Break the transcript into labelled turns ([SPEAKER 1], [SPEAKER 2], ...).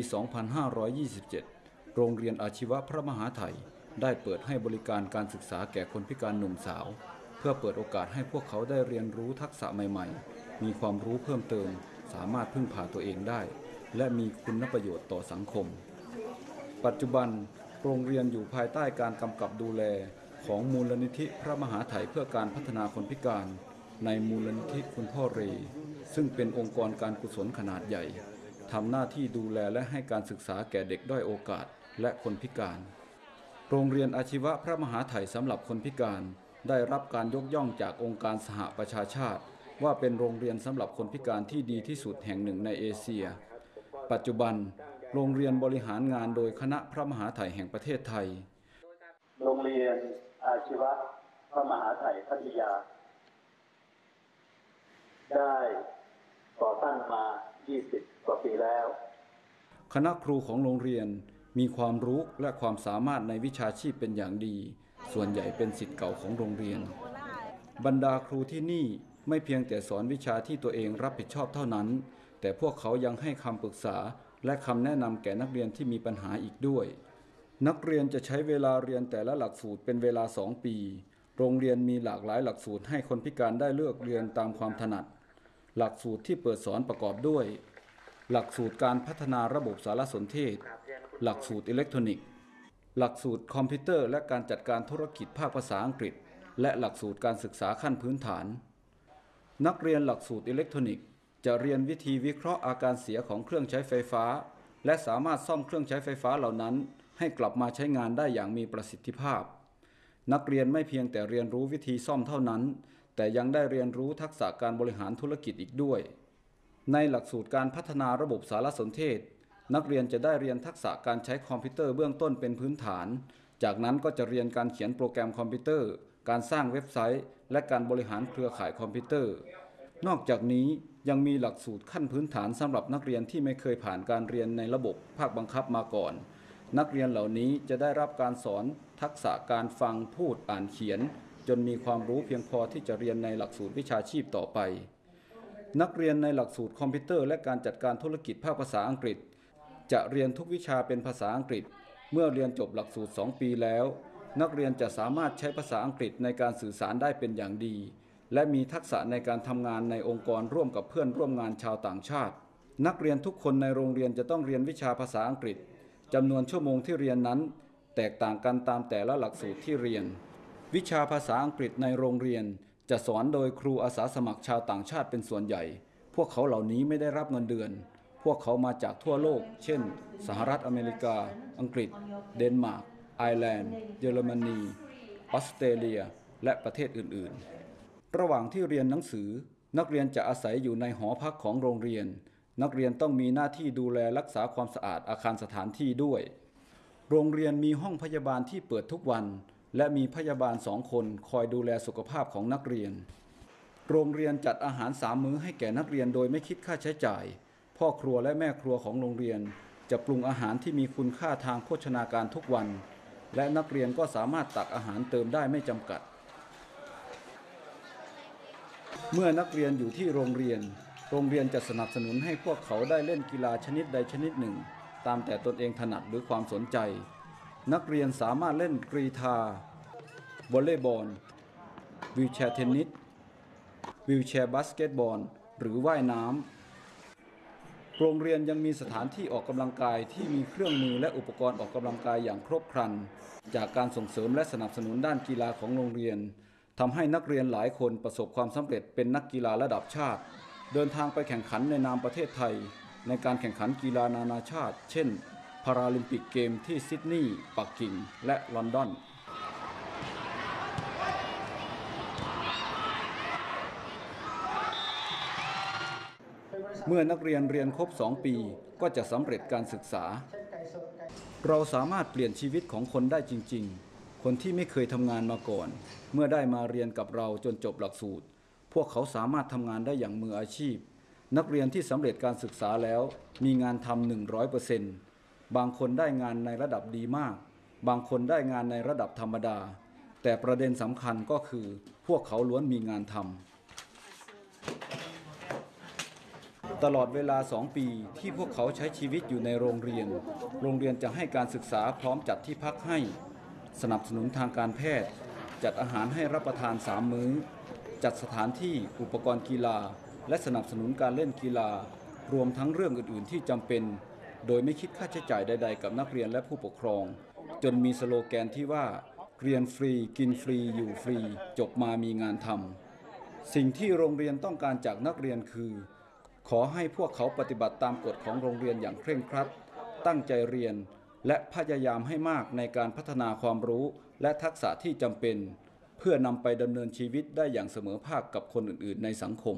[SPEAKER 1] ปี2527 โรงเรียนอาชีวะพระมหาไทยได้เปิดให้บริการการศึกษาแก่คนพิการหนุ่มสาว เพื่อเปิดโอกาสให้พวกเขาได้เรียนรู้ทักษะใหม่ ๆ มีความรู้เพิ่มเติม สามารถพึ่งพาตัวเองได้ และมีคุณประโยชน์ต่อสังคม ปัจจุบันโรงเรียนอยู่ภายใต้การกำกับดูแลของมูลนิธิพระมหาไถยเพื่อการพัฒนาคนพิการ ในมูลนิธิคุณพ่อเร ซึ่งเป็นองค์กรการกุศลขนาดใหญ่ ทำหน้าที่ดูแลและให้การศึกษาแก่เด็กด้อยโอกาสและคนพิการ โรงเรียนอาชีวะพระมหาไถยสำหรับคนพิการ ได้รับการยกย่องจากองค์การสหประชาชาติ ว่าเป็นโรงเรียนสำหรับคนพิการที่ดีที่สุดแห่งหนึ่งในเอเชีย ปัจจุบัน โรงเรียนบริหารงานโดยคณะพระมหาไถยแห่งประเทศไทย
[SPEAKER 2] โรงเรียนอาชีวะพระมหาไถยพัทยา ได้ก่อตั้งมา 20 กว่าปีแล้ว
[SPEAKER 1] คณะครูของโรงเรียนมีความรู้และความสามารถในวิชาชีพเป็นอย่างดี ส่วนใหญ่เป็นสิทธิ์เก่าของโรงเรียน บรรดาครูที่นี่ไม่เพียงแต่สอนวิชาที่ตัวเองรับผิดชอบเท่านั้น แต่พวกเขายังให้คำปรึกษาและคำแนะนำแก่นักเรียนที่มีปัญหาอีกด้วย นักเรียนจะใช้เวลาเรียนแต่ละหลักสูตรเป็นเวลา 2 ปี โรงเรียนมีหลากหลายหลักสูตรให้คนพิการได้เลือกเรียนตามความถนัด หลักสูตรที่เปิดสอนประกอบด้วย หลักสูตรการพัฒนาระบบสารสนเทศ หลักสูตรอิเล็กทรอนิกส์ หลักสูตรคอมพิวเตอร์ และการจัดการธุรกิจภาคภาษาอังกฤษ และหลักสูตรการศึกษาขั้นพื้นฐาน นักเรียนหลักสูตรอิเล็กทรอนิกส์ จะเรียนวิธีวิเคราะห์อาการเสียของเครื่องใช้ไฟฟ้า และสามารถซ่อมเครื่องใช้ไฟฟ้าเหล่านั้น ให้กลับมาใช้งานได้อย่างมีประสิทธิภาพ นักเรียนไม่เพียงแต่เรียนรู้วิธีซ่อมเท่านั้น แต่ยังได้เรียนรู้ทักษะการบริหารธุรกิจอีกด้วย ในหลักสูตรการพัฒนาระบบสารสนเทศ นักเรียนจะได้เรียนทักษะการใช้คอมพิวเตอร์เบื้องต้นเป็นพื้นฐาน จากนั้นก็จะเรียนการเขียนโปรแกรมคอมพิวเตอร์ การสร้างเว็บไซต์ และการบริหารเครือข่ายคอมพิวเตอร์ นอกจากนี้ยังมีหลักสูตรขั้นพื้นฐานสำหรับนักเรียนที่ไม่เคยผ่านการเรียนในระบบภาคบังคับมาก่อน นักเรียนเหล่านี้จะได้รับการสอนทักษะการฟังพูดอ่านเขียน จนมีความรู้เพียงพอที่จะเรียนในหลักสูตรวิชาชีพต่อไป นักเรียนในหลักสูตรคอมพิวเตอร์และการจัดการธุรกิจภาคภาษาอังกฤษ จะเรียนทุกวิชาเป็นภาษาอังกฤษ เมื่อเรียนจบหลักสูตร 2 ปีแล้ว นักเรียนจะสามารถใช้ภาษาอังกฤษในการสื่อสารได้เป็นอย่างดี และมีทักษะในการทำงานในองค์กรร่วมกับเพื่อนร่วมงานชาวต่างชาติ นักเรียนทุกคนในโรงเรียนจะต้องเรียนวิชาภาษาอังกฤษจำนวนชั่วโมงที่เรียนนั้น แตกต่างกันตามแต่ละหลักสูตรที่เรียน วิชาภาษาอังกฤษในโรงเรียน จะสอนโดยครูอาสาสมัครชาวต่างชาติเป็นส่วนใหญ่ พวกเขาเหล่านี้ไม่ได้รับเงินเดือน พวกเขามาจากทั่วโลก เช่น สหรัฐอเมริกา อังกฤษ เดนมาร์ก ไอร์แลนด์ เยอรมนี ออสเตรเลีย และประเทศอื่น ๆ ระหว่างที่เรียนหนังสือ นักเรียนจะอาศัยอยู่ในหอพักของโรงเรียน นักเรียนต้องมีหน้าที่ดูแลรักษาความสะอาดอาคารสถานที่ด้วย โรงเรียนมีห้องพยาบาลที่เปิดทุกวัน และมีพยาบาลสองคนคอยดูแลสุขภาพของนักเรียน โรงเรียนจัดอาหารสามมื้อให้แก่นักเรียนโดยไม่คิดค่าใช้จ่าย พ่อครัวและแม่ครัวของโรงเรียน จะปรุงอาหารที่มีคุณค่าทางโภชนาการทุกวัน และนักเรียนก็สามารถตักอาหารเติมได้ไม่จำกัด เมื่อนักเรียนอยู่ที่โรงเรียน โรงเรียนจะสนับสนุนให้พวกเขาได้เล่นกีฬาชนิดใดชนิดหนึ่ง ตามแต่ตนเองถนัดหรือความสนใจ นักเรียนสามารถเล่นกรีฑาวอลเลย์บอล wheelchair เทนนิส wheelchair บาสเกตบอลหรือว่ายน้ำโรงเรียนยังมีสถานที่ออกกำลังกายที่มีเครื่องมือและอุปกรณ์ออกกำลังกายอย่างครบครัน จากการส่งเสริมและสนับสนุนด้านกีฬาของโรงเรียนทำให้นักเรียนหลายคนประสบความสำเร็จเป็นนักกีฬาระดับชาติ เดินทางไปแข่งขันในนามประเทศไทย ในการแข่งขันกีฬานานาชาติ เช่น พาราลิมปิกเกมที่ซิดนีย์ปักกิ่ง และลอนดอน เมื่อนักเรียนเรียนครบ 2 ปีก็จะสำเร็จการศึกษา เราสามารถเปลี่ยนชีวิตของคนได้จริง ๆ คนที่ไม่เคยทำงานมาก่อน เมื่อได้มาเรียนกับเราจนจบหลักสูตร พวกเขาสามารถทำงานได้อย่างมืออาชีพ นักเรียนที่สำเร็จการศึกษาแล้ว มีงานทำ100% บางคนได้งานในระดับดีมาก บางคนได้งานในระดับธรรมดา แต่ประเด็นสำคัญก็คือพวกเขาล้วนมีงานทำตลอดเวลา2ปีที่พวกเขาใช้ชีวิตอยู่ในโรงเรียน โรงเรียนจะให้การศึกษาพร้อมจัดที่พักให้ สนับสนุนทางการแพทย์ จัดอาหารให้รับประทาน3มื้อ จัดสถานที่อุปกรณ์กีฬา และสนับสนุนการเล่นกีฬารวมทั้งเรื่องอื่น ๆ ที่จำเป็น โดยไม่คิดค่าใช้จ่ายใด ๆ กับนักเรียนและผู้ปกครอง จนมีสโลแกนที่ว่าเรียนฟรีกินฟรี อยู่ฟรี จบมามีงานทำสิ่งที่โรงเรียนต้องการจากนักเรียนคือ ขอให้พวกเขาปฏิบัติตามกฎของโรงเรียนอย่างเคร่งครัด ตั้งใจเรียน และพยายามให้มากในการพัฒนาความรู้และทักษะที่จำเป็น เพื่อนำไปดำเนินชีวิตได้อย่างเสมอภาคกับคนอื่น ๆ ในสังคม